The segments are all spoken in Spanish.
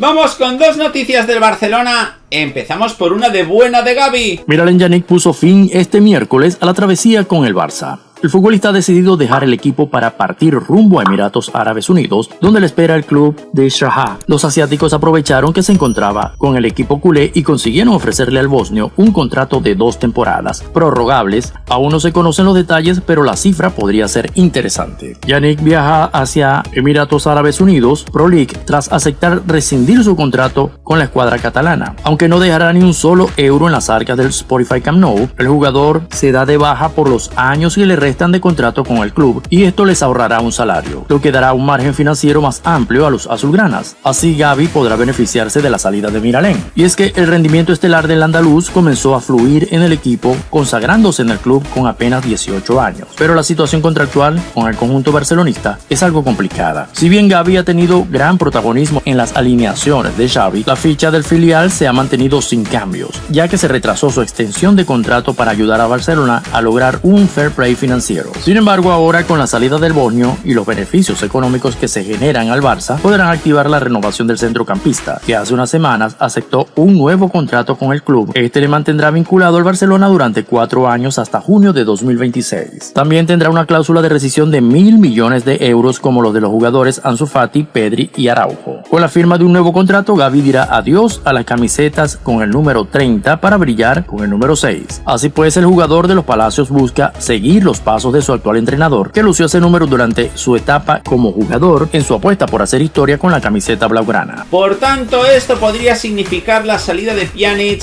Vamos con dos noticias del Barcelona. Empezamos por una de buena de Gaby. Miralem Yannick puso fin este miércoles a la travesía con el Barça. El futbolista ha decidido dejar el equipo para partir rumbo a Emiratos Árabes Unidos, donde le espera el club de Shahá. Los asiáticos aprovecharon que se encontraba con el equipo culé y consiguieron ofrecerle al bosnio un contrato de dos temporadas, prorrogables. Aún no se conocen los detalles, pero la cifra podría ser interesante. Yannick viaja hacia Emiratos Árabes Unidos Pro League tras aceptar rescindir su contrato con la escuadra catalana. Aunque no dejará ni un solo euro en las arcas del Spotify Camp Nou, el jugador se da de baja por los años que le están de contrato con el club y esto les ahorrará un salario, lo que dará un margen financiero más amplio a los azulgranas. Así Gaby podrá beneficiarse de la salida de Miralén. Y es que el rendimiento estelar del andaluz comenzó a fluir en el equipo, consagrándose en el club con apenas 18 años. Pero la situación contractual con el conjunto barcelonista es algo complicada. Si bien Gaby ha tenido gran protagonismo en las alineaciones de Xavi, la ficha del filial se ha mantenido sin cambios, ya que se retrasó su extensión de contrato para ayudar a Barcelona a lograr un fair play financiero sin embargo, ahora con la salida del Bosnio y los beneficios económicos que se generan al Barça, podrán activar la renovación del centrocampista, que hace unas semanas aceptó un nuevo contrato con el club. Este le mantendrá vinculado al Barcelona durante cuatro años hasta junio de 2026. También tendrá una cláusula de rescisión de mil millones de euros como los de los jugadores Ansu Fati, Pedri y Araujo. Con la firma de un nuevo contrato, Gaby dirá adiós a las camisetas con el número 30 para brillar con el número 6. Así pues, el jugador de los Palacios busca seguir los pasos de su actual entrenador, que lució ese número durante su etapa como jugador en su apuesta por hacer historia con la camiseta blaugrana. Por tanto, esto podría significar la salida de Pjanic,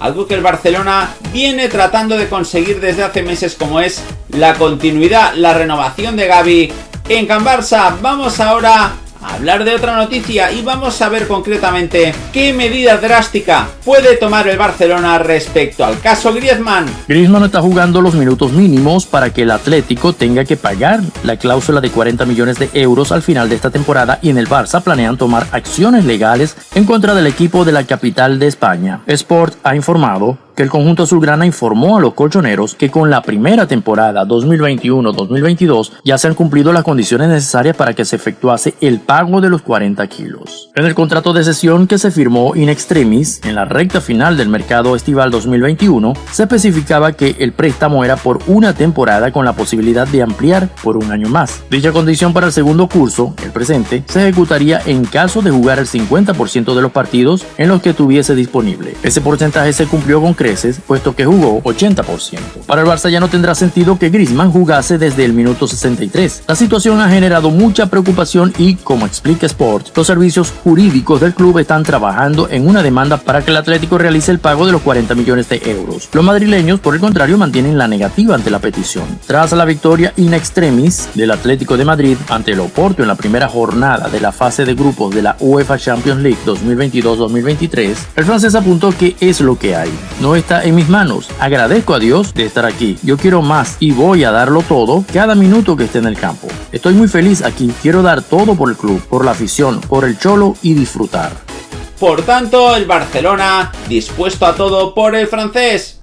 algo que el Barcelona viene tratando de conseguir desde hace meses como es la continuidad, la renovación de Gaby en Can Barça. Vamos ahora hablar de otra noticia y vamos a ver concretamente qué medida drástica puede tomar el Barcelona respecto al caso Griezmann. Griezmann está jugando los minutos mínimos para que el Atlético tenga que pagar la cláusula de 40 millones de euros al final de esta temporada y en el Barça planean tomar acciones legales en contra del equipo de la capital de España. Sport ha informado que el conjunto azulgrana informó a los colchoneros que con la primera temporada 2021-2022 ya se han cumplido las condiciones necesarias para que se efectuase el pago de los 40 kilos. En el contrato de sesión que se firmó in extremis en la recta final del mercado estival 2021, se especificaba que el préstamo era por una temporada con la posibilidad de ampliar por un año más. Dicha condición para el segundo curso, el presente, se ejecutaría en caso de jugar el 50% de los partidos en los que tuviese disponible. Ese porcentaje se cumplió con puesto que jugó 80%. Para el Barça ya no tendrá sentido que Griezmann jugase desde el minuto 63. La situación ha generado mucha preocupación y, como explica Sport, los servicios jurídicos del club están trabajando en una demanda para que el Atlético realice el pago de los 40 millones de euros. Los madrileños, por el contrario, mantienen la negativa ante la petición. Tras la victoria in extremis del Atlético de Madrid ante el Oporto en la primera jornada de la fase de grupos de la UEFA Champions League 2022-2023, el francés apuntó que es lo que hay. Está en mis manos. Agradezco a Dios de estar aquí. Yo quiero más y voy a darlo todo cada minuto que esté en el campo. Estoy muy feliz aquí. Quiero dar todo por el club, por la afición, por el cholo y disfrutar. Por tanto, el Barcelona dispuesto a todo por el francés.